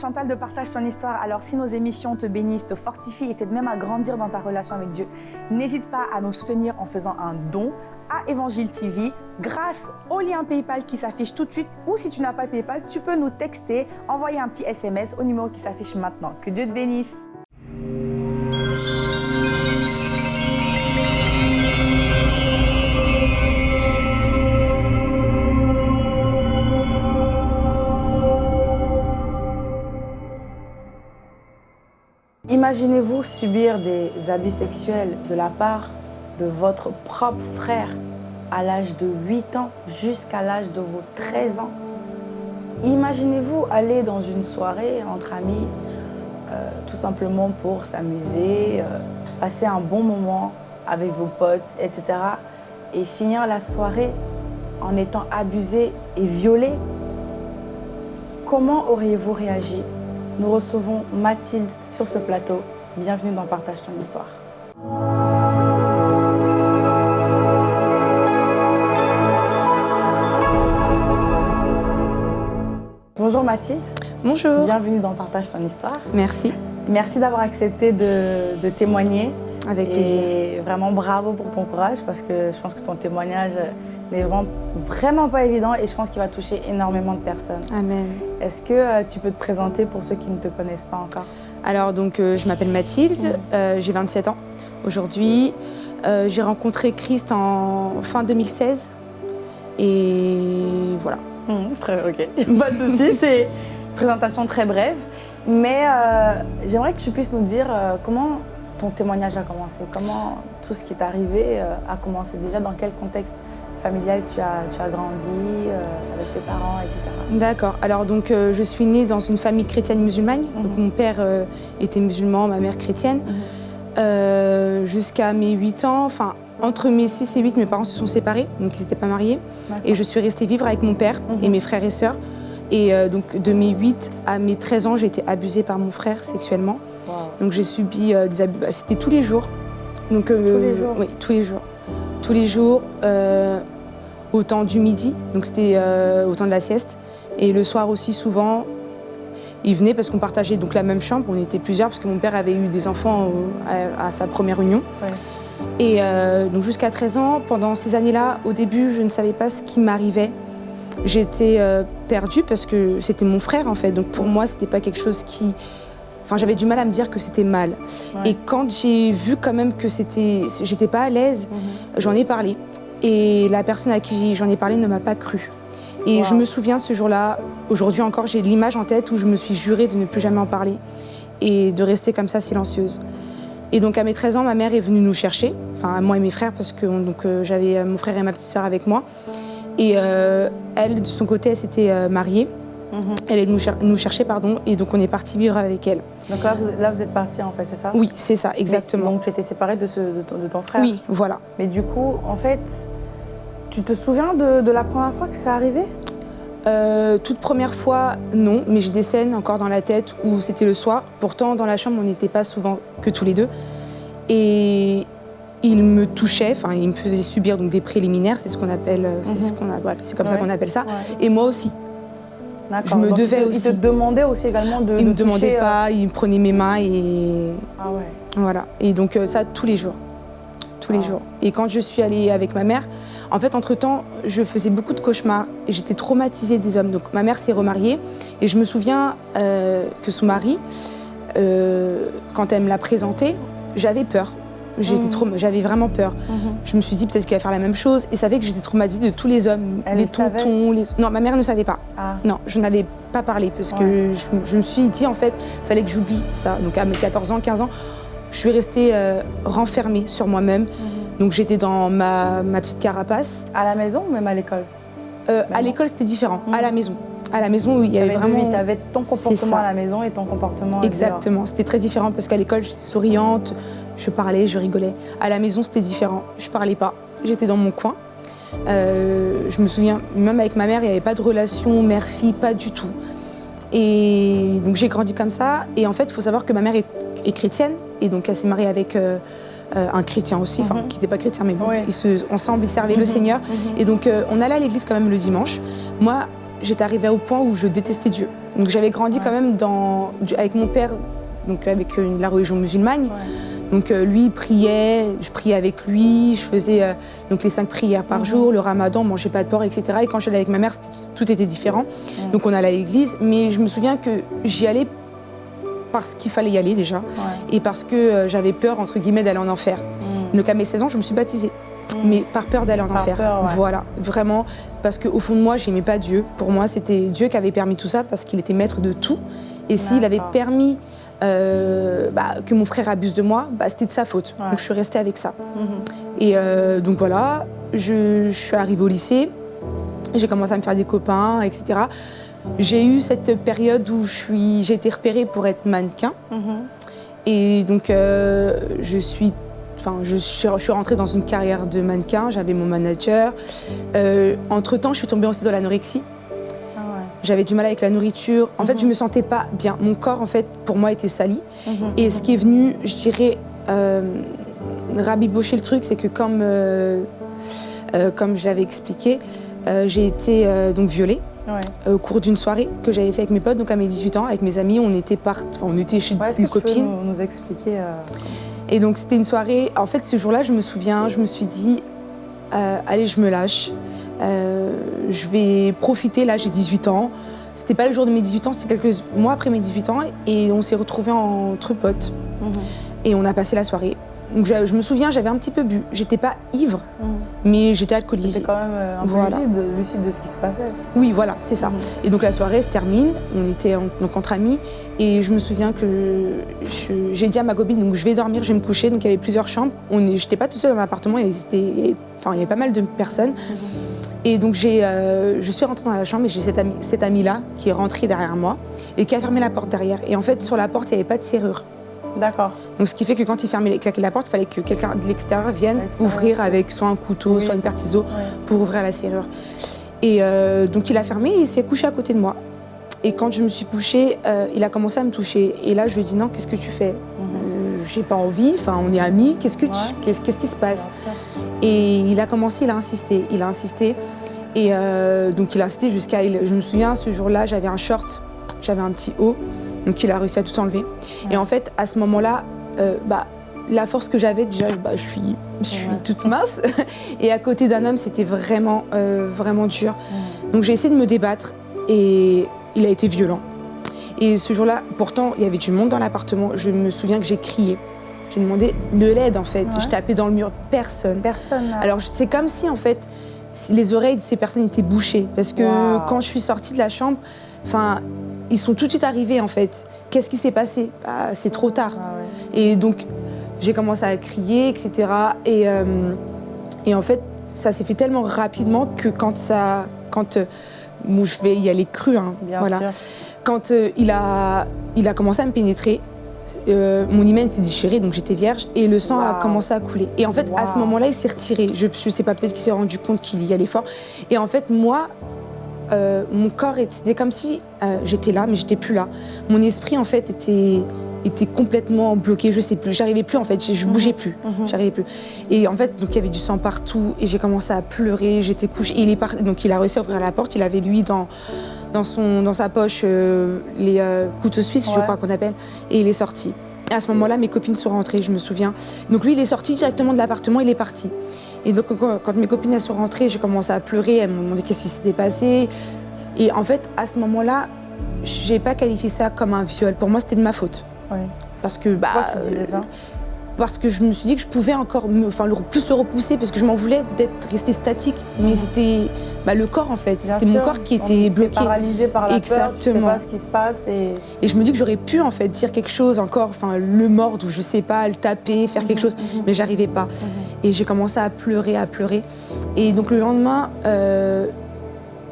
Chantal de Partage ton histoire. Alors si nos émissions te bénissent, te fortifient et t'aident même à grandir dans ta relation avec Dieu, n'hésite pas à nous soutenir en faisant un don à Évangile TV grâce au lien PayPal qui s'affiche tout de suite ou si tu n'as pas PayPal, tu peux nous texter, envoyer un petit SMS au numéro qui s'affiche maintenant. Que Dieu te bénisse. Subir des abus sexuels de la part de votre propre frère à l'âge de 8 ans jusqu'à l'âge de vos 13 ans. Imaginez-vous aller dans une soirée entre amis, euh, tout simplement pour s'amuser, euh, passer un bon moment avec vos potes, etc. Et finir la soirée en étant abusé et violé. Comment auriez-vous réagi? Nous recevons Mathilde sur ce plateau. Bienvenue dans Partage ton histoire. Bonjour Mathilde. Bonjour. Bienvenue dans Partage ton histoire. Merci. Merci d'avoir accepté de, de témoigner. Avec plaisir. Et vraiment bravo pour ton courage parce que je pense que ton témoignage n'est vraiment, vraiment pas évident et je pense qu'il va toucher énormément de personnes. Amen. Est-ce que euh, tu peux te présenter pour ceux qui ne te connaissent pas encore? Alors, donc, euh, je m'appelle Mathilde, euh, j'ai 27 ans aujourd'hui. Euh, j'ai rencontré Christ en fin 2016 et voilà. Très, Ok, pas de souci, c'est une présentation très brève. Mais j'aimerais que tu puisses nous dire comment ton témoignage a commencé, comment tout ce qui est arrivé a commencé? Déjà, dans quel contexte familial tu as, tu as grandi, euh, avec tes parents, etc. D'accord. Alors, donc, euh, je suis née dans une famille chrétienne musulmane. Donc, mon père euh, était musulman, ma mère chrétienne. Euh, Jusqu'à mes 8 ans, enfin, entre mes 6 et 8, mes parents se sont séparés, donc ils n'étaient pas mariés. Et je suis restée vivre avec mon père et Mhm. mes frères et sœurs. Et donc, de mes 8 à mes 13 ans, j'ai été abusée par mon frère sexuellement. Wow. Donc j'ai subi des abus, bah, c'était tous les jours. Donc, Tous les jours Oui, tous les jours. Tous les jours, euh, au temps du midi, donc c'était euh, au temps de la sieste. Et le soir aussi, souvent, il venait parce qu'on partageait donc la même chambre, on était plusieurs, parce que mon père avait eu des enfants au- à, à sa première union. Ouais. Et euh, donc jusqu'à 13 ans, pendant ces années-là, au début, je ne savais pas ce qui m'arrivait. J'étais perdue parce que c'était mon frère en fait. Donc pour moi, c'était pas quelque chose qui. Enfin, j'avais du mal à me dire que c'était mal. Ouais. Et quand j'ai vu quand même que c'était, j'étais pas à l'aise, Mhm. j'en ai parlé. Et la personne à qui j'en ai parlé ne m'a pas cru. Et Wow. je me souviens ce jour-là, aujourd'hui encore, j'ai l'image en tête où je me suis jurée de ne plus jamais en parler et de rester comme ça silencieuse. Et donc à mes 13 ans, ma mère est venue nous chercher, enfin moi et mes frères, parce que donc euh, j'avais euh, mon frère et ma petite sœur avec moi. Et euh, elle, de son côté, elle s'était mariée. Elle est nous, cher- nous chercher, pardon, et donc on est parti vivre avec elle. Donc là vous, là, vous êtes partis en fait, c'est ça? Oui, c'est ça, Mais- exactement. donc tu étais séparée de, ce- de, ton, de ton frère? Oui, voilà. Mais du coup, en fait, tu te souviens de, de la première fois que ça arrivé Euh, toute première fois, non, mais j'ai des scènes encore dans la tête où c'était le soir. Pourtant, dans la chambre, on n'était pas souvent que tous les deux. Et il me touchait, enfin, il me faisait subir donc des préliminaires, c'est ce qu'on appelle, euh, c'est ce Mhm. qu'on a- voilà, c'est comme ça qu'on appelle ça. Ouais. Et moi aussi. Je me Donc, il devais te- aussi. Il te demandait aussi également de il de me demandait euh, pas, il me prenait mes mains et Ah ouais. voilà. Et donc euh, ça tous les jours, tous les Ah. jours. Et quand je suis allée avec ma mère, en fait entre temps, je faisais beaucoup de cauchemars et j'étais traumatisée des hommes. Donc ma mère s'est remariée et je me souviens euh, que son mari, euh, quand elle me l'a présenté, j'avais peur. J'étais trauma- j'avais vraiment peur. Mhm. Je me suis dit peut-être qu'elle va faire la même chose et savait que j'étais traumatisée de tous les hommes, Elle les tontons, les. Non, ma mère ne savait pas. Ah. Non, je n'avais pas parlé parce que je, je me suis dit en fait, fallait que j'oublie ça. Donc à mes 14 ans, 15 ans, je suis restée euh, renfermée sur moi-même. Mhm. Donc j'étais dans ma, ma petite carapace. À la maison ou même à l'école? Euh, à non. l'école, c'était différent. À la maison. À la maison, il y avait vraiment. Tu avais ton comportement à la maison et ton comportement. Exactement. C'était très différent parce qu'à l'école, j'étais souriante, je parlais, je rigolais. À la maison, c'était différent. Je parlais pas. J'étais dans mon coin. Euh, je me souviens, même avec ma mère, il n'y avait pas de relation mère-fille, pas du tout. Et donc j'ai grandi comme ça. Et en fait, il faut savoir que ma mère est, est chrétienne. Et donc elle s'est mariée avec euh, un chrétien aussi, enfin Mhm. qui n'était pas chrétien, mais bon, Ouais. ils se, ensemble, ils servaient Mhm. le Seigneur. Mhm. Et donc, euh, on allait à l'église quand même le dimanche. Moi, j'étais arrivée au point où je détestais Dieu. Donc j'avais grandi Ouais. quand même dans, avec mon père, donc avec euh, la religion musulmane. Donc euh, lui il priait, je priais avec lui, je faisais euh, donc les cinq prières par Mhm. jour, le ramadan, on mangeait pas de porc, etc. Et quand j'allais avec ma mère, tout était différent. Mhm. Donc on allait à l'église, mais je me souviens que j'y allais parce qu'il fallait y aller déjà, Ouais. et parce que euh, j'avais peur, entre guillemets, d'aller en enfer. Mm. Donc à mes 16 ans, je me suis baptisée, Mm. mais par peur d'aller en Par enfer. peur, ouais. Voilà, vraiment, parce qu'au fond de moi, j'aimais pas Dieu. Pour moi, c'était Dieu qui avait permis tout ça parce qu'il était maître de tout. Et s'il avait permis euh, bah, que mon frère abuse de moi, bah, c'était de sa faute. Ouais. Donc je suis restée avec ça. Mhm. Et euh, donc voilà, je, je suis arrivée au lycée, j'ai commencé à me faire des copains, etc. J'ai eu cette période où j'ai été repérée pour être mannequin. Mhm. Et donc, euh, je suis. Je suis, je suis rentrée dans une carrière de mannequin, j'avais mon manager. Euh, entre-temps, je suis tombée ensuite dans l'anorexie. Ah ouais. J'avais du mal avec la nourriture. En fait, Mhm. je me sentais pas bien. Mon corps, en fait, pour moi, était sali. Mhm. Et ce qui est venu, je dirais, euh, rabibocher le truc, c'est que comme, euh, comme je l'avais expliqué, j'ai été donc violée Ouais. euh, au cours d'une soirée que j'avais fait avec mes potes, donc à mes 18 ans, avec mes amis. On était, part... enfin, on était chez Ouais, Est-ce que une tu peux copine. nous, nous expliquer euh, Et donc c'était une soirée. En fait, ce jour-là, je me souviens, je me suis dit, euh, allez, je me lâche. Je vais profiter. Là, j'ai 18 ans. C'était pas le jour de mes 18 ans, c'était quelques mois après mes 18 ans. Et on s'est retrouvés entre potes. mhm. Et on a passé la soirée. Donc je, je me souviens, j'avais un petit peu bu. J'étais pas ivre, Mhm. mais j'étais alcoolisée. quand même euh, un peu Voilà. lucide, lucide de ce qui se passait. Oui, voilà, c'est ça. Mhm. Et donc la soirée se termine, on était en- donc entre amis, et je me souviens que j'ai dit à ma copine, donc je vais dormir, je vais me coucher, donc il y avait plusieurs chambres, on j'étais pas toute seule dans l'appartement, il enfin il y avait pas mal de personnes, et donc euh, je suis rentrée dans la chambre et j'ai cette amie-là qui est rentrée derrière moi et qui a fermé la porte derrière, et en fait sur la porte il n'y avait pas de serrure. D'accord. Donc ce qui fait que quand il fermait, claquait la porte, il fallait que quelqu'un de l'extérieur vienne ouvrir avec soit un couteau, Oui. soit une ciseau Ouais. pour ouvrir la serrure. Et euh, donc il a fermé et il s'est couché à côté de moi. Et quand je me suis couchée, euh, il a commencé à me toucher. Et là, je lui ai dit non, qu'est-ce que tu fais? Mhm. Euh, J'ai pas envie, enfin on est amis, qu'est-ce, que Ouais. qu'est-ce, qui se passe? Et il a commencé, il a insisté, il a insisté. Et euh, donc il a insisté jusqu'à. Je me souviens, ce jour-là, j'avais un short, j'avais un petit haut. Donc il a réussi à tout enlever. Et en fait, à ce moment-là, euh, bah, la force que j'avais, déjà, bah, je suis, je suis Ouais. toute mince. Et à côté d'un homme, c'était vraiment, euh, vraiment dur. Donc j'ai essayé de me débattre et il a été violent. Et ce jour-là, pourtant, il y avait du monde dans l'appartement. Je me souviens que j'ai crié. J'ai demandé de l'aide, en fait. Je tapais dans le mur, personne. Personne. Alors c'est comme si en fait les oreilles de ces personnes étaient bouchées parce que Wow. quand je suis sortie de la chambre, enfin ils sont tout de suite arrivés en fait. Qu'est-ce qui s'est passé? Bah, C'est trop tard. Ah ouais. Et donc j'ai commencé à crier, etc. Et, euh, et en fait ça s'est fait tellement rapidement que quand ça, quand euh, bon, je vais y aller cru, hein, Bien voilà. sûr. Quand euh, il a il a commencé à me pénétrer. euh, mon hymen s'est déchiré, donc j'étais vierge, et le sang a commencé à couler. Et en fait, à ce moment-là, il s'est retiré. Je, je sais pas, peut-être qu'il s'est rendu compte qu'il y allait fort. Et en fait, moi, euh, mon corps, était- comme si euh, j'étais là, mais j'étais plus là. Mon esprit, en fait, était, était complètement bloqué. Je sais plus. J'arrivais plus, en fait. Je, je Mhm. bougeais plus. Mhm. J'arrivais plus. Et en fait, donc il y avait du sang partout. Et j'ai commencé à pleurer. J'étais couchée. Et il est. Donc il a réussi à ouvrir la porte. Il avait lui dans dans son dans sa poche euh, les couteaux suisses, je crois qu'on appelle. Et il est sorti. À ce moment-là, mes copines sont rentrées, je me souviens. Donc lui, il est sorti directement de l'appartement, il est parti. Et donc quand, mes copines elles sont rentrées, j'ai commencé à pleurer. Elles m'ont demandé qu'est-ce qui s'était passé. Et en fait, à ce moment-là, j'ai pas qualifié ça comme un viol. Pour moi, c'était de ma faute. Ouais. Parce que bah, Pourquoi tu disais ça parce que je me suis dit que je pouvais encore me- enfin, le- plus le repousser parce que je m'en voulais d'être restée statique. Mais Mhm. c'était bah, le corps en fait. C'était mon corps qui On était est bloqué. paralysé par la peur, tu sais Exactement. pas ce qui se passe et Et je me dis que j'aurais pu en fait dire quelque chose encore, enfin le mordre ou je sais pas, le taper, faire quelque chose, Mhm. mais j'arrivais pas. Et j'ai commencé à pleurer, à pleurer. Et donc le lendemain, euh,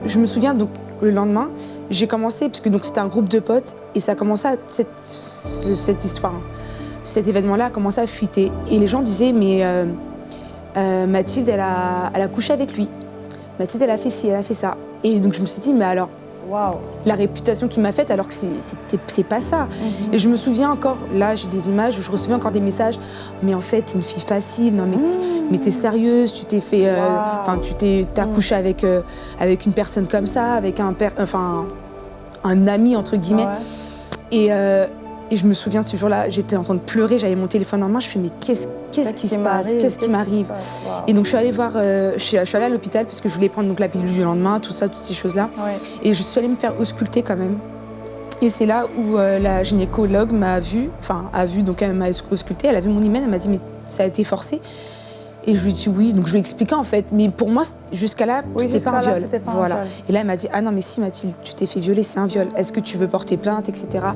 je me souviens donc le lendemain, j'ai commencé parce que c'était un groupe de potes et ça a commencé à cette, ce- cette histoire, cet événement-là a commencé à fuiter et les gens disaient mais euh, euh, Mathilde elle a, elle a couché avec lui, Mathilde elle a fait ci, elle a fait ça. Et donc je me suis dit mais alors Waouh. la réputation qu'il m'a faite alors que c'est- pas ça. Mhm. Et je me souviens encore, là j'ai des images où je recevais encore des messages, mais en fait t'es une fille facile, non mais mais t'es sérieuse, tu t'es fait, euh, Mmh. Wow. enfin tu t'es t'as Mm. couché avec, euh, avec une personne comme ça, avec un père, enfin un ami entre guillemets. Ouais. Et, euh, et je me souviens ce jour-là, j'étais en train de pleurer, j'avais mon téléphone en main, je fais mais qu'est-ce qu'est-ce qui se passe, qu'est-ce qui m'arrive? Et donc je suis allée voir, euh, je, suis, je suis allée à l'hôpital parce que je voulais prendre donc la pilule du lendemain, tout ça, toutes ces choses-là. Ouais. Et je suis allée me faire ausculter quand même. Et c'est là où euh, la gynécologue m'a vue, enfin a vu, donc elle m'a auscultée, elle a vu mon hymen, elle m'a dit mais ça a été forcé. Et je lui ai dit oui, donc je lui ai expliqué en fait. Mais pour moi, jusqu'à là, Oui, c'était pas un là, viol. pas un voilà. viol. Et là, elle m'a dit ah non mais si Mathilde, tu t'es fait violer, c'est un viol. Est-ce que tu veux porter plainte, etc.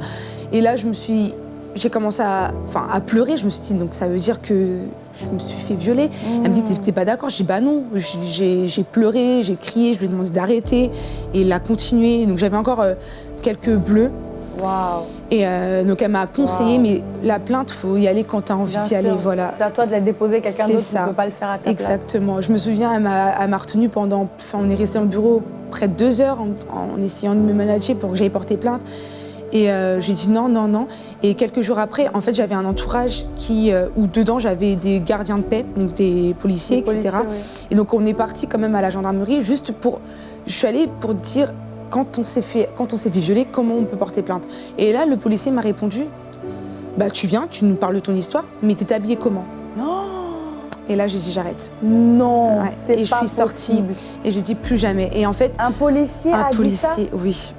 Et là, je me suis, j'ai commencé à, enfin, à pleurer. Je me suis dit donc ça veut dire que je me suis fait violer. Elle me dit t'es- pas d'accord? Je dis bah non. J'ai- pleuré, j'ai crié, je lui ai demandé d'arrêter. Et il a continué. Donc j'avais encore euh, quelques bleus. Et euh, donc elle m'a conseillé, Wow. mais la plainte, faut y aller quand tu as envie d'y aller. Voilà. C'est à toi de la déposer, quelqu'un d'autre ne peut pas le faire à ta place. Exactement. Je me souviens, elle m'a retenue pendant. Enfin, on est resté dans le bureau près de deux heures en, en essayant de me manager pour que j'aille porter plainte. Et euh, j'ai dit non, non, non. Et quelques jours après, en fait, j'avais un entourage qui, euh, où dedans, j'avais des gardiens de paix, donc des policiers, etc. policiers, oui. Et donc, on est parti quand même à la gendarmerie, juste pour. Je suis allée pour dire, quand on s'est fait, quand on s'est fait violer, comment on peut porter plainte. Et là, le policier m'a répondu, bah, tu viens, tu nous parles de ton histoire, mais t'es habillée comment? Non, Et là, j'ai dit, j'arrête. non, Ouais. c'est Et je pas suis sortie. Et j'ai dit plus jamais. Et en fait, Un policier un a dit ça? policier, oui.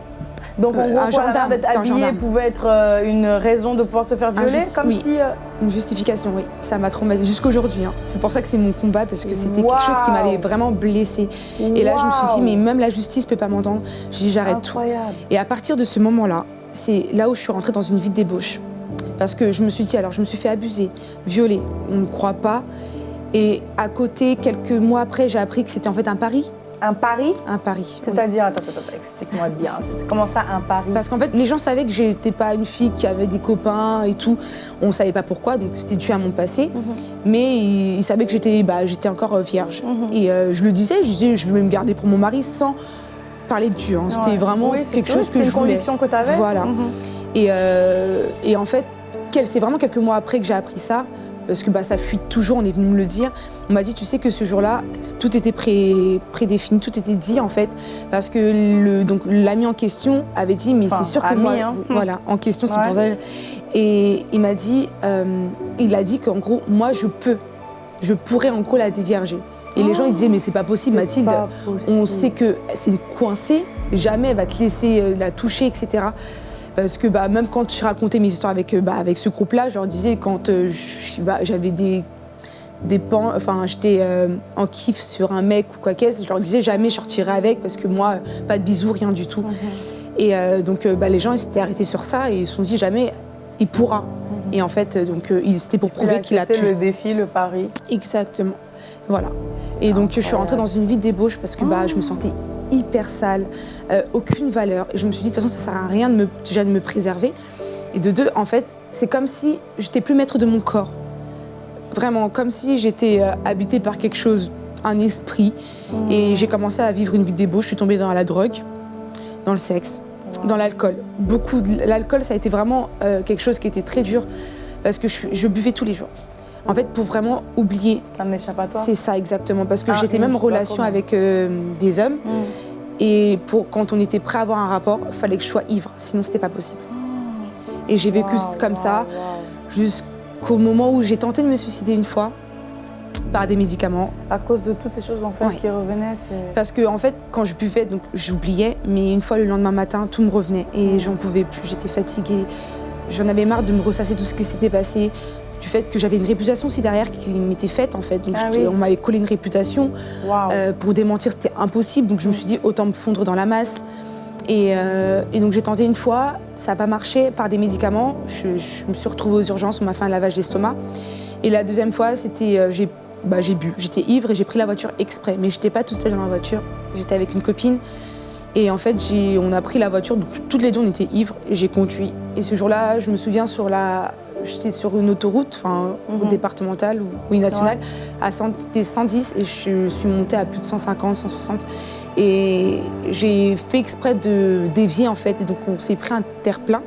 Donc en Euh, gros, un gendarme, d'être habillé gendarme. pouvait être euh, une raison de pouvoir se faire violer, comme oui. si... euh, Une justification, oui. Ça m'a traumatisée jusqu'aujourd'hui. hein. C'est pour ça que c'est mon combat, parce que c'était quelque chose qui m'avait vraiment blessée. Et là, je me suis dit, mais même la justice peut pas m'entendre. J'ai dit, j'arrête tout. Et à partir de ce moment-là, c'est là où je suis rentrée dans une vie de débauche. Parce que je me suis dit, alors je me suis fait abuser, violer, on ne croit pas. Et à côté, quelques mois après, j'ai appris que c'était en fait un pari. Un pari Un pari. oui. C'est-à-dire, attends, attends, attends, explique-moi bien. Comment ça, un pari? Parce qu'en fait, les gens savaient que j'étais pas une fille qui avait des copains et tout. On savait pas pourquoi, donc c'était dû à mon passé. Mhm. Mais ils, ils savaient que j'étais bah, encore euh, vierge. Mhm. Et euh, je le disais, je disais, je vais me garder pour mon mari sans parler de Dieu. hein. C'était vraiment Oui, quelque chose que une je voulais. conviction que tu avais Voilà. Mhm. Et, euh, et en fait, c'est vraiment quelques mois après que j'ai appris ça, parce que bah, ça fuit toujours, on est venu me le dire. On m'a dit, tu sais que ce jour-là, tout était pré- prédéfini, tout était dit en fait, parce que le, donc, l'ami en question avait dit, mais Enfin, c'est sûr que ami, moi, hein. voilà, en question, c'est pour ça. Et il m'a dit, euh, il a dit qu'en gros, moi, je peux, je pourrais en gros la dévierger. Et les gens, ils disaient, mais c'est pas possible, Mathilde. Pas On sait que c'est une coincée, jamais elle va te laisser euh, la toucher, etc. Parce que bah, même quand je racontais mes histoires avec, euh, bah, avec ce groupe-là, je leur disais quand euh, j'avais des, des pans, enfin j'étais euh, en kiff sur un mec ou quoi qu'est-ce, je leur disais jamais je sortirais avec parce que moi, pas de bisous, rien du tout. Mhm. Et euh, donc bah, les gens ils s'étaient arrêtés sur ça et ils se sont dit jamais il pourra. Et en fait, donc c'était pour prouver qu'il a pu. le défi, le pari. Exactement. Voilà. Et donc je suis rentrée dans une vie de débauche parce que bah, je me sentais hyper sale, euh, aucune valeur. Et je me suis dit, de toute façon, ça sert à rien de me, déjà de me préserver. Et de deux, en fait, c'est comme si j'étais plus maître de mon corps. Vraiment, comme si j'étais euh, habitée par quelque chose, un esprit. Et j'ai commencé à vivre une vie de débauche. Je suis tombée dans la drogue, dans le sexe, dans l'alcool. Beaucoup de l'alcool, ça a été vraiment euh, quelque chose qui était très dur parce que je buvais tous les jours. En fait, pour vraiment oublier C'est un échappatoire. c'est ça exactement, parce que Ah, j'étais même en relation avec euh, des hommes Mhm. et pour quand on était prêt à avoir un rapport, il fallait que je sois ivre, sinon c'était pas possible. Et j'ai vécu comme ça jusqu'au moment où j'ai tenté de me suicider une fois par des médicaments. À cause de toutes ces choses en fait Ouais. qui revenaient. Parce que en fait, quand je buvais, donc j'oubliais, mais une fois le lendemain matin, tout me revenait et j'en pouvais plus. J'étais fatiguée. J'en avais marre de me ressasser tout ce qui s'était passé, du fait que j'avais une réputation aussi derrière qui m'était faite en fait. Donc Ah oui. on m'avait collé une réputation. Euh, pour démentir, c'était impossible. Donc je me suis dit, autant me fondre dans la masse. Et, euh, et donc j'ai tenté une fois, ça n'a pas marché par des médicaments. Je, je me suis retrouvée aux urgences, on m'a fait un lavage d'estomac. Et la deuxième fois, c'était euh, j'ai bah, j'ai bu, j'étais ivre et j'ai pris la voiture exprès. Mais j'étais pas toute seule dans la voiture, j'étais avec une copine. Et en fait, on a pris la voiture, donc toutes les deux on était ivres et j'ai conduit. Et ce jour-là, je me souviens sur la, j'étais sur une autoroute, enfin Mhm. départementale ou nationale, à 100 c'était 110 et je suis montée à plus de 150, 160. Et j'ai fait exprès de dévier en fait. Et donc on s'est pris un terre-plein.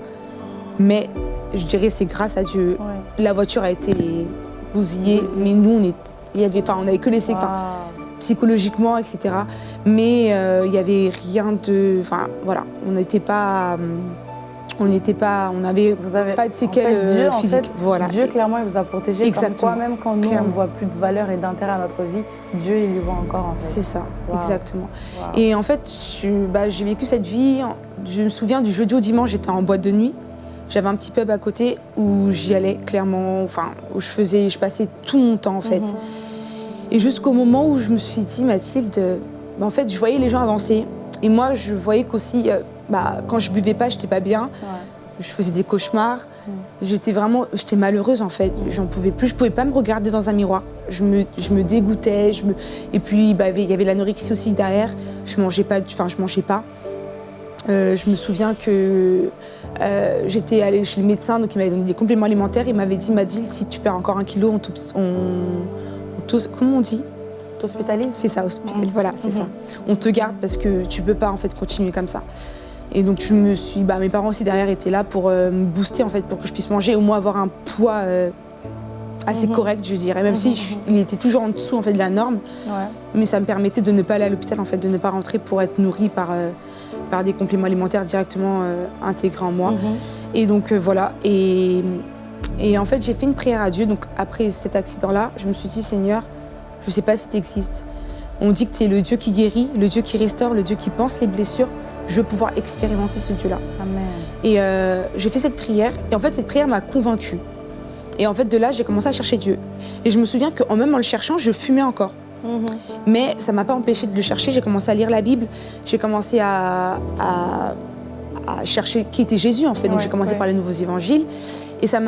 Mais je dirais c'est grâce à Dieu. Ouais. La voiture a été bousillée, mais nous on est, il y avait, enfin on avait que les Waouh. psychologiquement, etc. Mais euh, il n'y avait rien de, enfin voilà, on n'était pas, euh, on n'était pas, on n'avait pas de séquelles en fait, Dieu, euh, en physiques. fait, voilà. Dieu, clairement, il vous a protégé. Exactement. Comme quoi, même quand nous, Clairement. on voit plus de valeur et d'intérêt à notre vie, Dieu, il y voit encore, en fait. C'est ça, Wow. exactement. Et en fait, je- bah, j'ai vécu cette vie. Je me souviens du jeudi au dimanche, j'étais en boîte de nuit. J'avais un petit pub à côté où j'y allais clairement, enfin où je faisais, je passais tout mon temps en fait. Mhm. Et jusqu'au moment où je me suis dit, Mathilde, bah, en fait, je voyais les gens avancer. Et moi, je voyais qu'aussi, euh, bah, quand je buvais pas, j'étais pas bien. Ouais. Je faisais des cauchemars. Mm. J'étais vraiment, j'étais malheureuse en fait. J'en pouvais plus. Je pouvais pas me regarder dans un miroir. Je me, je me dégoûtais. Je me... Et puis, bah, il y avait l'anorexie aussi derrière. Je mangeais pas. Enfin, je mangeais pas. Euh, je me souviens que euh, j'étais allée chez le médecin, donc il m'avait donné des compléments alimentaires. Il m'avait dit, Mathilde, si tu perds encore un kilo, on, on, on comment on dit? T'hospitalises C'est ça, hospital. Voilà, c'est Mhm. ça. On te garde parce que tu peux pas en fait continuer comme ça. Et donc je me suis, bah, mes parents aussi derrière étaient là pour euh, me booster en fait, pour que je puisse manger, au moins avoir un poids euh, assez Mhm. correct, je dirais. Même si Mhm, je- il était toujours en dessous en fait de la norme, Ouais. mais ça me permettait de ne pas aller à l'hôpital en fait, de ne pas rentrer pour être nourrie par euh, par des compléments alimentaires directement intégrés en moi. Et donc voilà. Et, et en fait, j'ai fait une prière à Dieu. Donc après cet accident-là, je me suis dit, Seigneur, je ne sais pas si tu existes. On dit que tu es le Dieu qui guérit, le Dieu qui restaure, le Dieu qui pense les blessures. Je veux pouvoir expérimenter ce Dieu-là. Et euh, j'ai fait cette prière. Et en fait, cette prière m'a convaincue. Et en fait, de là, j'ai commencé à chercher Dieu. Et je me souviens qu'en même en le cherchant, je fumais encore. Mhm. Mais ça m'a pas empêché de le chercher. J'ai commencé à lire la Bible. J'ai commencé à, à- à chercher qui était Jésus en fait. Donc Ouais, j'ai commencé ouais. par les nouveaux évangiles. Et ça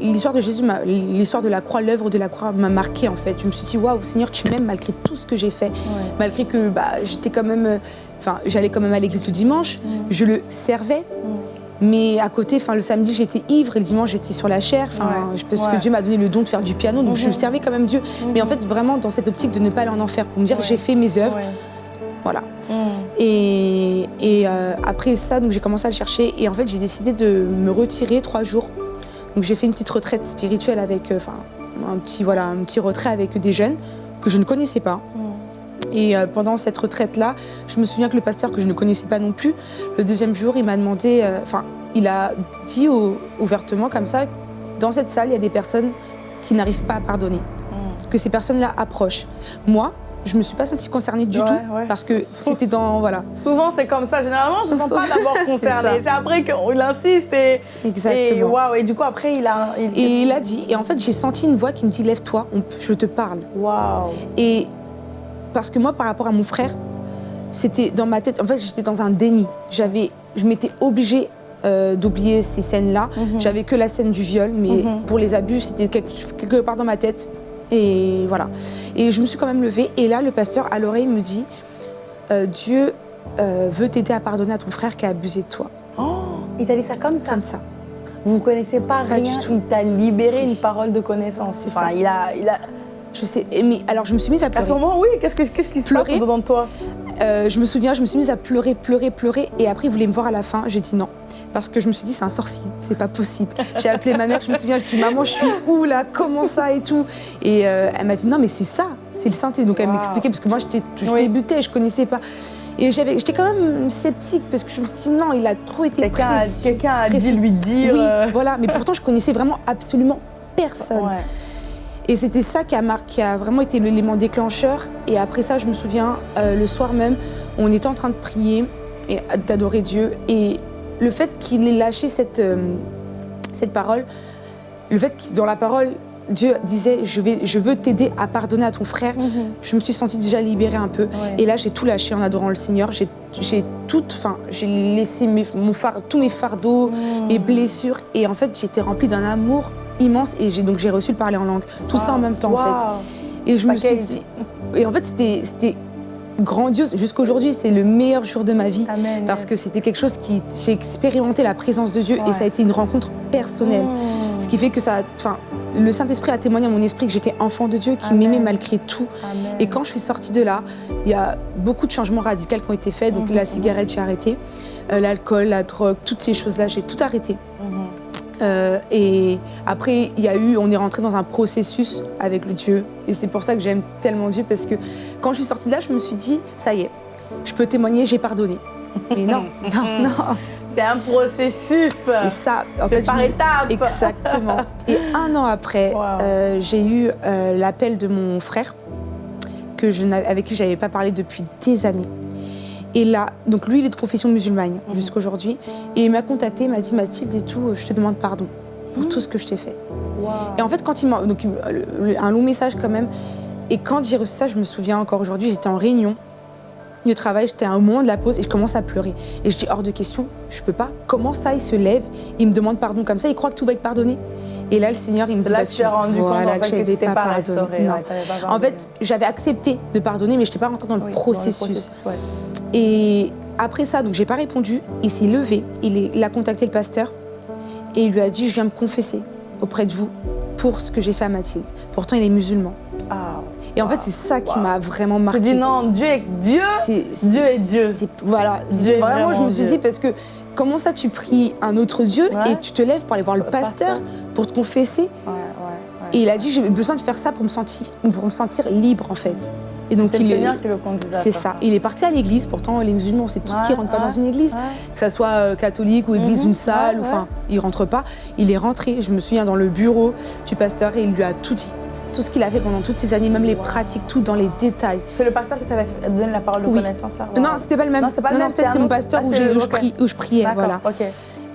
l'histoire de Jésus, l'histoire de la croix, l'œuvre de la croix m'a marqué en fait. Je me suis dit waouh Seigneur, tu m'aimes malgré tout ce que j'ai fait, Ouais. malgré que bah, j'étais quand même, euh, enfin j'allais quand même à l'église le dimanche. Mhm. Je le servais. Mhm. Mais à côté, enfin le samedi j'étais ivre et le dimanche j'étais sur la chair. Enfin, Ouais, ouais. que Dieu m'a donné le don de faire du piano, donc je Mhm. servais quand même Dieu. Mais en Mhm. fait vraiment dans cette optique de ne pas aller en enfer, pour me dire j'ai fait mes œuvres, voilà. Mhm. Et, et, euh, après ça, donc j'ai commencé à le chercher et en fait j'ai décidé de me retirer trois jours. Donc j'ai fait une petite retraite spirituelle avec, euh, enfin un petit voilà, un petit retrait avec des jeunes que je ne connaissais pas. Mhm. Et euh, pendant cette retraite-là, je me souviens que le pasteur que je ne connaissais pas non plus, le deuxième jour, il m'a demandé, euh, enfin, il a dit au- ouvertement comme ça, dans cette salle, il y a des personnes qui n'arrivent pas à pardonner, Mhm. que ces personnes-là approchent. Moi, je me suis pas sentie concernée du Ouais, tout ouais. parce que c'était dans voilà. Souvent, c'est comme ça. Généralement, je ne sens pas d'abord C'est concerné. ça. C'est après qu'il insiste et. Et, Exactement. waouh, et du coup, après, il a. Il, Et il a dit, et en fait, j'ai senti une voix qui me dit Lève-toi, je te parle. Waouh. Et parce que moi, par rapport à mon frère, c'était dans ma tête, en fait, j'étais dans un déni. J'avais, je m'étais obligée euh, d'oublier ces scènes-là. Mhm. J'avais que la scène du viol, mais Mhm. pour les abus, c'était quelque, quelque part dans ma tête. Et voilà. Et je me suis quand même levée. Et là, le pasteur, à l'oreille, me dit euh, Dieu euh, veut t'aider à pardonner à ton frère qui a abusé de toi. Oh, il t'a dit ça comme ça? Comme ça. Vous ne connaissez pas, Pas rien. du tout. Il t'a libéré Oui. une parole de connaissance. C'est Enfin, ça. Il a, il a... Je sais. Mais alors, je me suis mise à À pleurer. ce moment, oui, qu'est-ce, que, qu'est-ce qui se passe dedans de toi? Euh, je me souviens, je me suis mise à pleurer, pleurer, pleurer. Et après, il voulait me voir à la fin. J'ai dit non. Parce que je me suis dit, c'est un sorcier, c'est pas possible. J'ai appelé ma mère, je me souviens, je dis, maman, je suis où là? Comment ça et tout? Et euh, elle m'a dit, non, mais c'est ça, c'est le synthé. Donc elle Wow. m'expliquait, parce que moi, j'étais, je Oui. débutais, je connaissais pas. Et j'étais quand même sceptique, parce que je me suis dit, non, il a trop été Quelqu'un a, a dit lui dire. Oui, euh, voilà. Mais pourtant, je connaissais vraiment absolument personne. ouais. Et c'était ça qui a, marqué, qui a vraiment été l'élément déclencheur. Et après ça, je me souviens, euh, le soir même, on était en train de prier et d'adorer Dieu. Et le fait qu'il ait lâché cette, euh, cette parole, le fait que dans la parole, Dieu disait je, vais, je veux t'aider à pardonner à ton frère, Mhm. je me suis sentie déjà libérée un peu. Ouais. Et là, j'ai tout lâché en adorant le Seigneur. J'ai j'ai tout, enfin, j'ai laissé mes, mon tous mes fardeaux, Mhm. mes blessures. Et en fait, j'étais remplie d'un amour immense. Et donc j'ai reçu le parler en langue. Tout ça en même temps, en fait. Et je me suis dit. Et en fait, c'était grandiose. Jusqu'aujourd'hui, c'est le meilleur jour de ma vie. Amen, Parce yes. que c'était quelque chose qui. J'ai expérimenté la présence de Dieu Ouais. et ça a été une rencontre personnelle. Mmh. Ce qui fait que ça. Enfin, le Saint-Esprit a témoigné à mon esprit que j'étais enfant de Dieu, qui m'aimait malgré tout. Amen. Et quand je suis sortie de là, il y a beaucoup de changements radicaux qui ont été faits. Donc Mhm. la cigarette, j'ai arrêté. Euh, L'alcool, la drogue, toutes ces choses-là, j'ai tout arrêté. Euh, et après, il y a eu, on est rentré dans un processus avec le Dieu. Et c'est pour ça que j'aime tellement Dieu, parce que quand je suis sortie de là, je me suis dit, ça y est, je peux témoigner, j'ai pardonné. Mais non, non, non, C'est un processus. c'est ça. En C'est je par étapes. Exactement. Et un an après, Wow. euh, j'ai eu euh, l'appel de mon frère, que je avec qui je n'avais pas parlé depuis des années. Et là, donc lui, il est de confession musulmane Mhm. jusqu'à aujourd'hui. Et il m'a contacté, il m'a dit Mathilde et tout, je te demande pardon pour tout ce que je t'ai fait. Wow. Et en fait, quand il m'a. Donc, un long message quand même. Et quand j'ai reçu ça, je me souviens encore aujourd'hui, j'étais en réunion de travail, j'étais à un moment de la pause et je commence à pleurer. Et je dis hors de question, je peux pas. Comment ça, il se lève, il me demande pardon comme ça, il croit que tout va être pardonné? Et là, le Seigneur, il me dit là bah, que tu as rendu compte en fait, que tu pas, pardonné. restauré. Non. ouais, t'avais pas En fait, j'avais accepté de pardonner, mais je n'étais pas rentrée dans le Oui, dans le processus. ouais. Et après ça, donc j'ai pas répondu. Il s'est levé, il, est- a contacté le pasteur et il lui a dit Je viens me confesser auprès de vous pour ce que j'ai fait à Mathilde. Pourtant, il est musulman. Ah. Et en fait, c'est ça qui Wow. m'a vraiment Tu marqué. dis non, Dieu est Dieu. C'est- Dieu est Dieu. c'est- Voilà. Dieu est vraiment, je me suis Dieu. dit parce que comment ça, tu pries un autre Dieu Ouais. et tu te lèves pour aller voir le Le pasteur, pasteur. Pour te confesser Ouais, ouais, ouais. Et il a dit J'ai besoin de faire ça pour me sentir, pour me sentir libre en fait. Et donc C'est le il est- Seigneur qui le conduisait C'est ça. Il est parti à l'église. Pourtant, les musulmans, c'est tout ce qui Ouais, rentre pas ouais, dans une église. Ouais. que ça soit euh, catholique ou église Mhm, d'une salle, ouais, ou ouais. enfin, il rentre pas. Il est rentré, je me souviens, dans le bureau du pasteur et il lui a tout dit. Tout ce qu'il a fait pendant toutes ces années, même les pratiques, tout dans les détails. C'est le pasteur qui t'avait donné la parole de Oui. connaissance là? Non, c'était pas le même. Non, c'était pas le même, c'était mon pasteur Ah, où, où je où priais. Voilà. ok.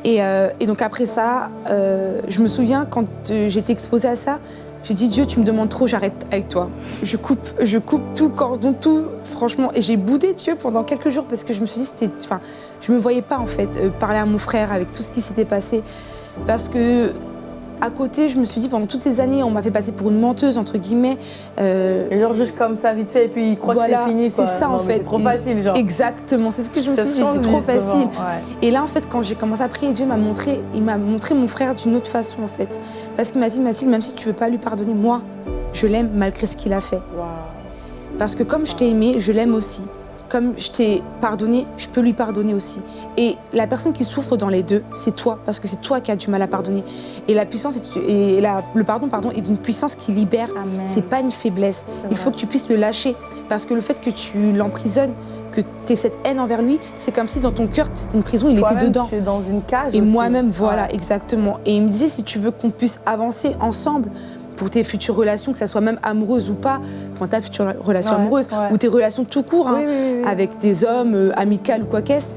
Et, euh, et donc après ça, euh, je me souviens quand euh, j'étais exposée à ça, j'ai dit Dieu, tu me demandes trop, j'arrête avec toi. Je coupe, je coupe tout, cordon, tout, franchement. Et j'ai boudé Dieu pendant quelques jours parce que je me suis dit, c'était, enfin, je me voyais pas en fait parler à mon frère avec tout ce qui s'était passé, parce que à côté, je me suis dit pendant toutes ces années, on m'a fait passer pour une menteuse entre guillemets. Euh, Et genre juste comme ça, vite fait, et puis il croit Voilà, que c'est fini. c'est ça, en Non, fait. C'est trop facile, genre. Exactement, c'est ce que je me suis dit, c'est trop souvent, facile. ouais. Et là, en fait, quand j'ai commencé à prier, Dieu m'a montré, il m'a montré mon frère d'une autre façon, en fait. Parce qu'il m'a dit, Mathilde, même si tu veux pas lui pardonner, moi, je l'aime malgré ce qu'il a fait. Parce que comme je t'ai aimé, je l'aime aussi. Comme je t'ai pardonné, je peux lui pardonner aussi. Et la personne qui souffre dans les deux, c'est toi, parce que c'est toi qui as du mal à pardonner. Et la puissance est, et la- le pardon, pardon, est d'une puissance qui libère. C'est pas une faiblesse. Il faut que tu puisses le lâcher. Parce que le fait que tu l'emprisonnes, que tu aies cette haine envers lui, c'est comme si dans ton cœur, c'était une prison, il était dedans. Tu es dans une cage. Et moi-même, voilà, Ouais. exactement. Et il me disait, si tu veux qu'on puisse avancer ensemble pour tes futures relations, que ça soit même amoureuse ou pas, enfin ta future relation Ouais, amoureuse, ouais. ou tes relations tout court, hein, Oui, oui, oui, oui. avec des hommes, euh, amicales ou quoi qu'est-ce,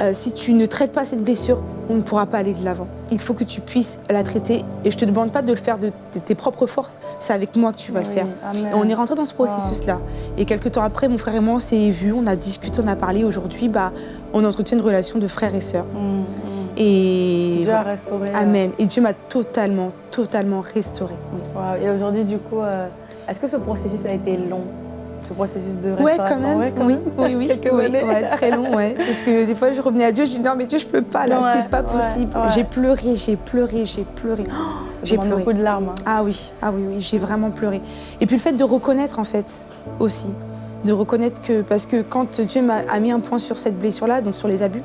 euh, si tu ne traites pas cette blessure, on ne pourra pas aller de l'avant. Il faut que tu puisses la traiter. Et je te demande pas de le faire de, tes propres forces, c'est avec moi que tu vas le faire. amen. Et on est rentré dans ce processus-là. Et quelques temps après, mon frère et moi, on s'est vus, on a discuté, on a parlé. Aujourd'hui, bah, on entretient une relation de frère et sœur. Mm, mm. Et Dieu a restauré. euh, Amen. Et Dieu m'a totalement, totalement restaurée. Oui. Waouh. Et aujourd'hui, du coup, euh, est-ce que ce processus a été long? Ce processus de Ouais, restauration quand même. Ouais, quand oui, même. oui, oui, oui, ouais, très long, ouais. Parce que des fois, je revenais à Dieu, je dis non, mais Dieu, je peux pas, là, c'est pas possible. J'ai pleuré, j'ai pleuré, j'ai pleuré. Oh, j'ai pleuré. beaucoup de larmes. hein. Ah oui, ah oui, oui, j'ai vraiment pleuré. Et puis le fait de reconnaître, en fait, aussi. De reconnaître que, parce que quand Dieu m'a mis un point sur cette blessure-là, donc sur les abus,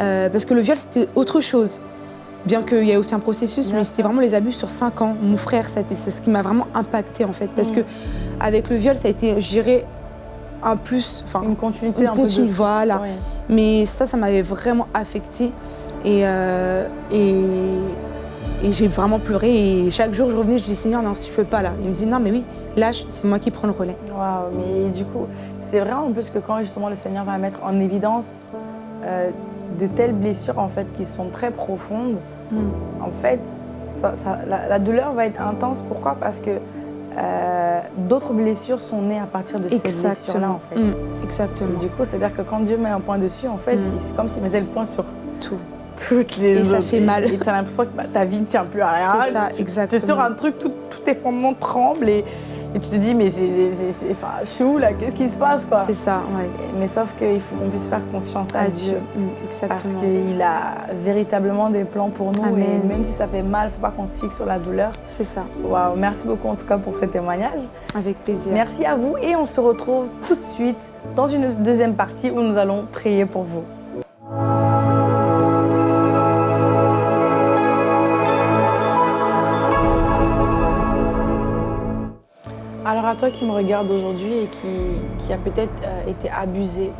euh, parce que le viol, c'était autre chose. Bien qu'il y ait aussi un processus, mais c'était vraiment les abus sur 5 ans. Mon frère, c'est ce qui m'a vraiment impacté en fait. Parce Mm. que avec le viol, ça a été, dirais, un plus. Enfin, Une continuité Une un peu de- continue, voilà. Ouais. mais ça, ça m'avait vraiment affectée. Et, euh, et, et j'ai vraiment pleuré. Et chaque jour, je revenais, je disais Seigneur, non, je peux pas là. Il me dit Non, mais oui, lâche, c'est moi qui prends le relais. Waouh, mais du coup, c'est vrai en plus que quand justement le Seigneur va mettre en évidence euh, de telles blessures en fait qui sont très profondes, Mm. en fait, ça- ça- la, la douleur va être intense. Pourquoi? Parce que euh, d'autres blessures sont nées à partir de ces blessures-là en fait. Mm, Et exactement. du coup, c'est-à-dire que quand Dieu met un point dessus, en fait, Mm. il- c'est comme s'il mettait le point sur Tout. toutes les Et ça autres. fait mal. Et tu as l'impression que bah, ta vie ne tient plus à rien. C'est ça, exactement. C'est sur un truc, tout, tous tes fondements tremblent et, Et tu te dis, mais c'est, enfin, je suis où là? Qu'est-ce qui se passe quoi? C'est ça, ouais. Mais sauf qu'il faut qu'on puisse faire confiance à, Dieu. Mm, exactement. Parce qu'il a véritablement des plans pour nous. Et même si ça fait mal, il ne faut pas qu'on se fixe sur la douleur. C'est ça. Waouh, merci beaucoup en tout cas pour ce témoignage. Avec plaisir. Merci à vous et on se retrouve tout de suite dans une deuxième partie où nous allons prier pour vous. À toi qui me regarde aujourd'hui et qui, a peut-être euh, été abusé,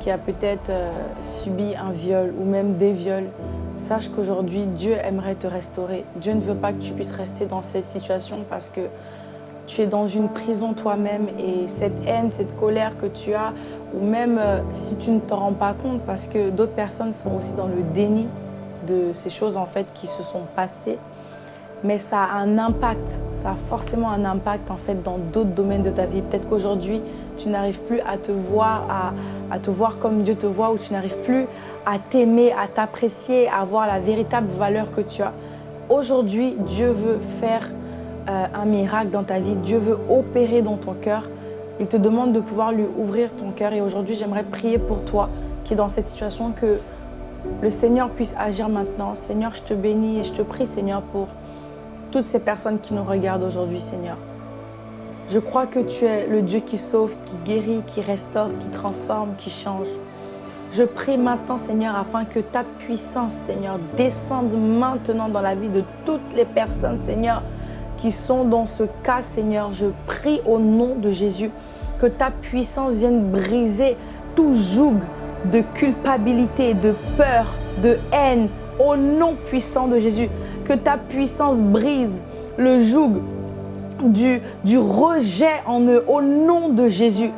qui a peut-être euh, subi un viol ou même des viols, sache qu'aujourd'hui Dieu aimerait te restaurer. Dieu ne veut pas que tu puisses rester dans cette situation parce que tu es dans une prison toi-même et cette haine, cette colère que tu as, ou même euh, si tu ne te rends pas compte parce que d'autres personnes sont aussi dans le déni de ces choses en fait qui se sont passées, mais ça a un impact, ça a forcément un impact en fait dans d'autres domaines de ta vie. Peut-être qu'aujourd'hui, tu n'arrives plus à te voir, à, comme Dieu te voit, ou tu n'arrives plus à t'aimer, à t'apprécier, à voir la véritable valeur que tu as. Aujourd'hui, Dieu veut faire euh, un miracle dans ta vie. Dieu veut opérer dans ton cœur. Il te demande de pouvoir lui ouvrir ton cœur. Et aujourd'hui, j'aimerais prier pour toi qui est dans cette situation que le Seigneur puisse agir maintenant. Seigneur, je te bénis et je te prie, Seigneur, pour toutes ces personnes qui nous regardent aujourd'hui, Seigneur. Je crois que tu es le Dieu qui sauve, qui guérit, qui restaure, qui transforme, qui change. Je prie maintenant, Seigneur, afin que ta puissance, Seigneur, descende maintenant dans la vie de toutes les personnes, Seigneur, qui sont dans ce cas, Seigneur. Je prie au nom de Jésus que ta puissance vienne briser tout joug de culpabilité, de peur, de haine, au nom puissant de Jésus que ta puissance brise le joug du, rejet en eux au nom de Jésus.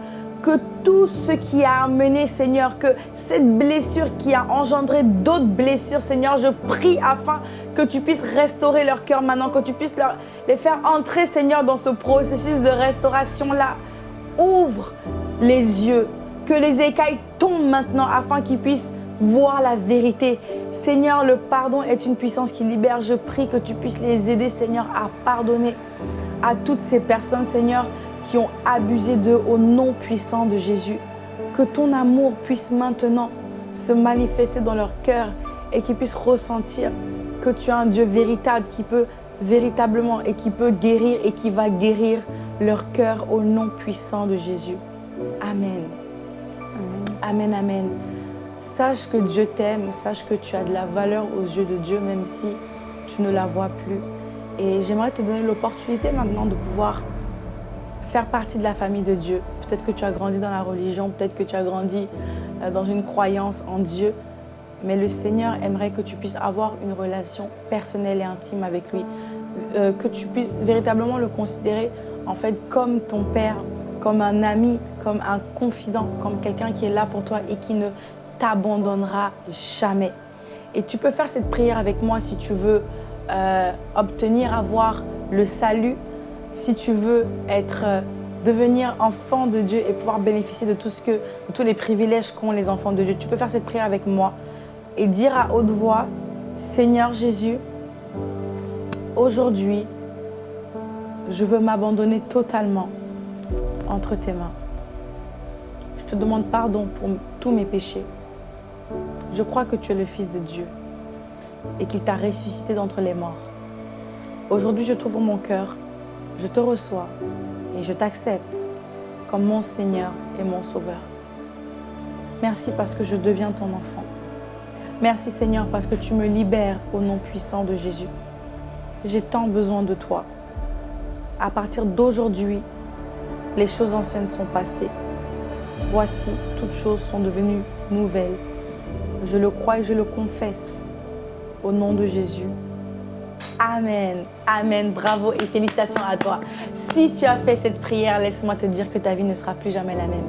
Que tout ce qui a amené, Seigneur, que cette blessure qui a engendré d'autres blessures, Seigneur, je prie afin que tu puisses restaurer leur cœur maintenant, que tu puisses les faire entrer, Seigneur, dans ce processus de restauration-là. Ouvre les yeux, que les écailles tombent maintenant afin qu'ils puissent voir la vérité. Seigneur, le pardon est une puissance qui libère. Je prie que tu puisses les aider, Seigneur, à pardonner à toutes ces personnes, Seigneur, qui ont abusé d'eux au nom puissant de Jésus. Que ton amour puisse maintenant se manifester dans leur cœur et qu'ils puissent ressentir que tu es un Dieu véritable qui peut véritablement et qui peut guérir et qui va guérir leur cœur au nom puissant de Jésus. Amen. Amen, amen. Sache que Dieu t'aime, sache que tu as de la valeur aux yeux de Dieu, même si tu ne la vois plus. Et j'aimerais te donner l'opportunité maintenant de pouvoir faire partie de la famille de Dieu. Peut-être que tu as grandi dans la religion, peut-être que tu as grandi euh, dans une croyance en Dieu, mais le Seigneur aimerait que tu puisses avoir une relation personnelle et intime avec lui, euh, que tu puisses véritablement le considérer en fait comme ton Père, comme un ami, comme un confident, comme quelqu'un qui est là pour toi et qui ne t'abandonnera jamais. Et tu peux faire cette prière avec moi si tu veux euh, obtenir, avoir le salut, si tu veux être, euh, devenir enfant de Dieu et pouvoir bénéficier de, tout ce que, de tous les privilèges qu'ont les enfants de Dieu. Tu peux faire cette prière avec moi et dire à haute voix, Seigneur Jésus, aujourd'hui, je veux m'abandonner totalement entre tes mains. Je te demande pardon pour tous mes péchés. Je crois que tu es le Fils de Dieu et qu'il t'a ressuscité d'entre les morts. Aujourd'hui, je t'ouvre mon cœur, je te reçois et je t'accepte comme mon Seigneur et mon Sauveur. Merci parce que je deviens ton enfant. Merci Seigneur parce que tu me libères au nom puissant de Jésus. J'ai tant besoin de toi. À partir d'aujourd'hui, les choses anciennes sont passées. Voici, toutes choses sont devenues nouvelles. Je le crois et je le confesse au nom de Jésus. Amen. Amen. Bravo et félicitations à toi. Si tu as fait cette prière, laisse-moi te dire que ta vie ne sera plus jamais la même.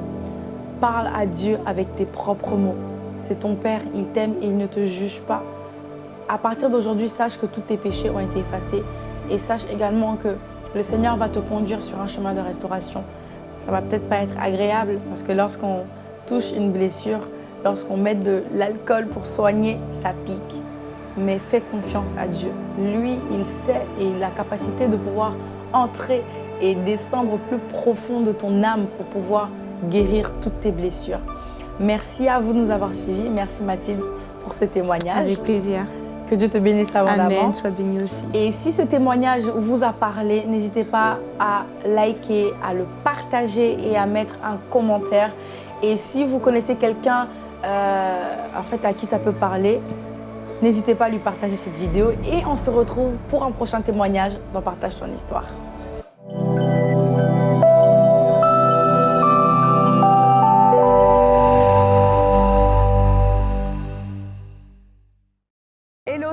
Parle à Dieu avec tes propres mots. C'est ton Père, il t'aime et il ne te juge pas. À partir d'aujourd'hui, sache que tous tes péchés ont été effacés et sache également que le Seigneur va te conduire sur un chemin de restauration. Ça va peut-être pas être agréable parce que lorsqu'on touche une blessure, Lorsqu'on met de l'alcool pour soigner, ça pique. Mais fais confiance à Dieu. Lui, il sait et il a la capacité de pouvoir entrer et descendre au plus profond de ton âme pour pouvoir guérir toutes tes blessures. Merci à vous de nous avoir suivis. Merci Mathilde pour ce témoignage. Avec plaisir. Que Dieu te bénisse abondamment. Amen, sois béni aussi. Et si ce témoignage vous a parlé, n'hésitez pas à liker, à le partager et à mettre un commentaire. Et si vous connaissez quelqu'un euh, en fait, à qui ça peut parler, n'hésitez pas à lui partager cette vidéo. Et on se retrouve pour un prochain témoignage dans Partage ton histoire.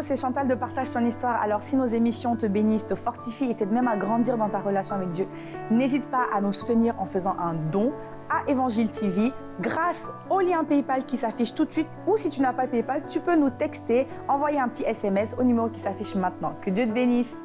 C'est Chantal de Partage ton histoire. Alors si nos émissions te bénissent, te fortifient et t'aident même à grandir dans ta relation avec Dieu, n'hésite pas à nous soutenir en faisant un don à Évangile TV grâce au lien PayPal qui s'affiche tout de suite ou si tu n'as pas PayPal, tu peux nous texter, envoyer un petit SMS au numéro qui s'affiche maintenant. Que Dieu te bénisse